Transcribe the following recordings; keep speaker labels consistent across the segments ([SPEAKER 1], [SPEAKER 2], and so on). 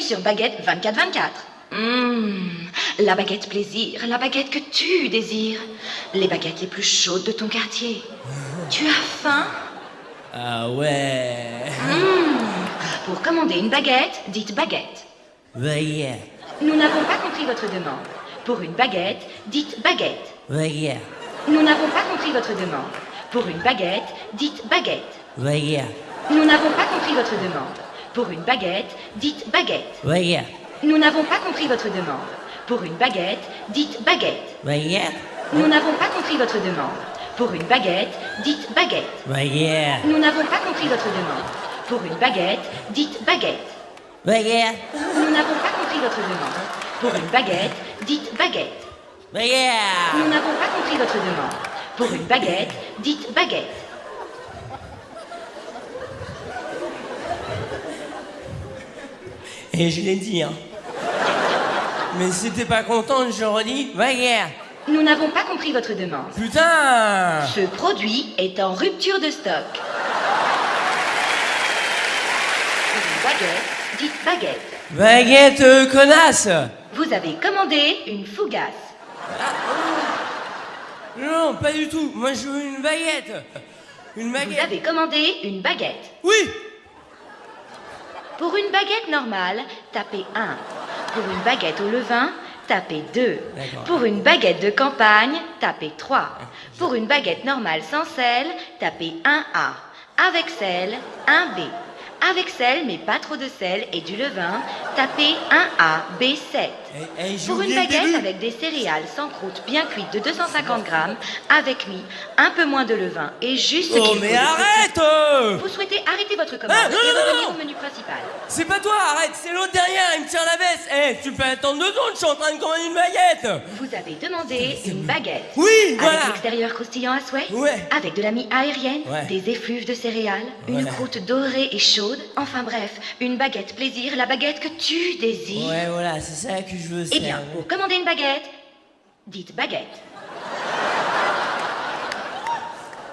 [SPEAKER 1] sur Baguette 24-24. Hum, la baguette plaisir, la baguette que tu désires. Les baguettes les plus chaudes de ton quartier. Tu as faim?
[SPEAKER 2] Ah ouais.
[SPEAKER 1] Hum, Pour commander une baguette, dites baguette.
[SPEAKER 2] Baguette.
[SPEAKER 1] Nous n'avons pas compris votre demande. Pour une baguette, dites baguette.
[SPEAKER 2] Baguette.
[SPEAKER 1] Nous n'avons pas compris votre demande. Pour une baguette, dites baguette.
[SPEAKER 2] Baguette.
[SPEAKER 1] Nous n'avons pas compris votre demande. Pour une baguette, dites baguette.
[SPEAKER 2] Baguette.
[SPEAKER 1] Nous n'avons pas compris votre demande. Pour une baguette, dites baguette.
[SPEAKER 2] Baguette.
[SPEAKER 1] Nous n'avons pas compris votre demande. Pour une baguette, dites baguette.
[SPEAKER 2] Baguette.
[SPEAKER 1] Nous n'avons pas compris votre demande. Pour une baguette, dites baguette.
[SPEAKER 2] Baguette.
[SPEAKER 1] Nous n'avons pas compris votre demande. Pour une baguette, dites baguette.
[SPEAKER 2] Baguette.
[SPEAKER 1] Nous n'avons pas compris votre demande. Pour une baguette, dites baguette.
[SPEAKER 2] Et je l'ai dit, hein. Mais si t'es pas contente, je redis baguette.
[SPEAKER 1] Nous n'avons pas compris votre demande.
[SPEAKER 2] Putain
[SPEAKER 1] Ce produit est en rupture de stock. Une baguette, dites baguette.
[SPEAKER 2] Baguette, euh, connasse
[SPEAKER 1] Vous avez commandé une fougasse.
[SPEAKER 2] Non, pas du tout. Moi, je veux une baguette. Une
[SPEAKER 1] Vous
[SPEAKER 2] baguette.
[SPEAKER 1] avez commandé une baguette.
[SPEAKER 2] Oui
[SPEAKER 1] Pour une baguette normale, tapez 1. Pour une baguette au levain, tapez 2.
[SPEAKER 2] D'accord.
[SPEAKER 1] Pour une baguette de campagne, tapez 3. Pour une baguette normale sans sel, tapez 1A. Avec sel, 1B. Avec sel, mais pas trop de sel et du levain, tapez 1A, B7.
[SPEAKER 2] Eh, eh,
[SPEAKER 1] Pour une baguette avec des céréales sans croûte bien cuites de 250 grammes, avec mi, un peu moins de levain et juste ce
[SPEAKER 2] Oh,
[SPEAKER 1] qu'il
[SPEAKER 2] mais
[SPEAKER 1] faut
[SPEAKER 2] arrête euh
[SPEAKER 1] vous souhaitez arrêter votre commande
[SPEAKER 2] Ah, non,
[SPEAKER 1] et
[SPEAKER 2] non,
[SPEAKER 1] revenir
[SPEAKER 2] non.
[SPEAKER 1] au menu principal.
[SPEAKER 2] C'est pas toi, arrête, c'est l'autre derrière, il me tire la veste. Eh, tu peux attendre deux secondes, je suis en train de commander une baguette.
[SPEAKER 1] Vous avez demandé une baguette.
[SPEAKER 2] Oui,
[SPEAKER 1] Avec
[SPEAKER 2] voilà.
[SPEAKER 1] l'extérieur croustillant à souhait
[SPEAKER 2] Ouais.
[SPEAKER 1] Avec de la mie aérienne
[SPEAKER 2] Ouais.
[SPEAKER 1] Des effluves de céréales Une croûte dorée et chaude Enfin bref, une baguette plaisir, la baguette que tu désires.
[SPEAKER 2] Ouais, voilà, c'est ça que je veux.
[SPEAKER 1] Eh bien, pour commander une baguette, dites baguette.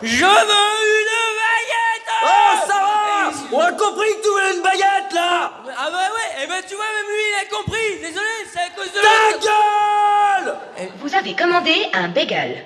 [SPEAKER 2] Je veux une baguette
[SPEAKER 3] Oh, ça va On a compris que tu voulais une baguette, là
[SPEAKER 2] Ah bah ouais, eh ben tu vois, même lui il a compris. Désolé, c'est à cause de
[SPEAKER 3] Ta gueule
[SPEAKER 1] Vous avez commandé un bagel.